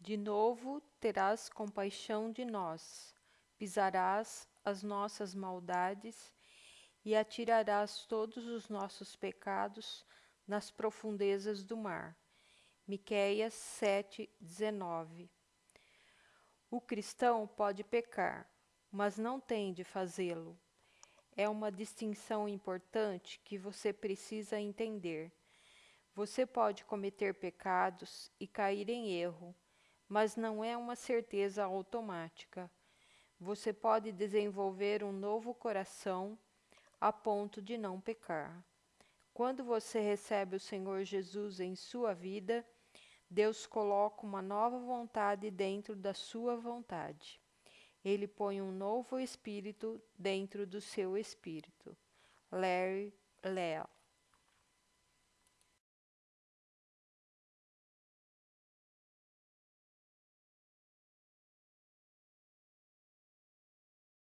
De novo terás compaixão de nós, pisarás as nossas maldades e atirarás todos os nossos pecados nas profundezas do mar. Miqueias 7:19. O cristão pode pecar, mas não tem de fazê-lo. É uma distinção importante que você precisa entender. Você pode cometer pecados e cair em erro, mas não é uma certeza automática. Você pode desenvolver um novo coração a ponto de não pecar. Quando você recebe o Senhor Jesus em sua vida, Deus coloca uma nova vontade dentro da sua vontade. Ele põe um novo espírito dentro do seu espírito. Larry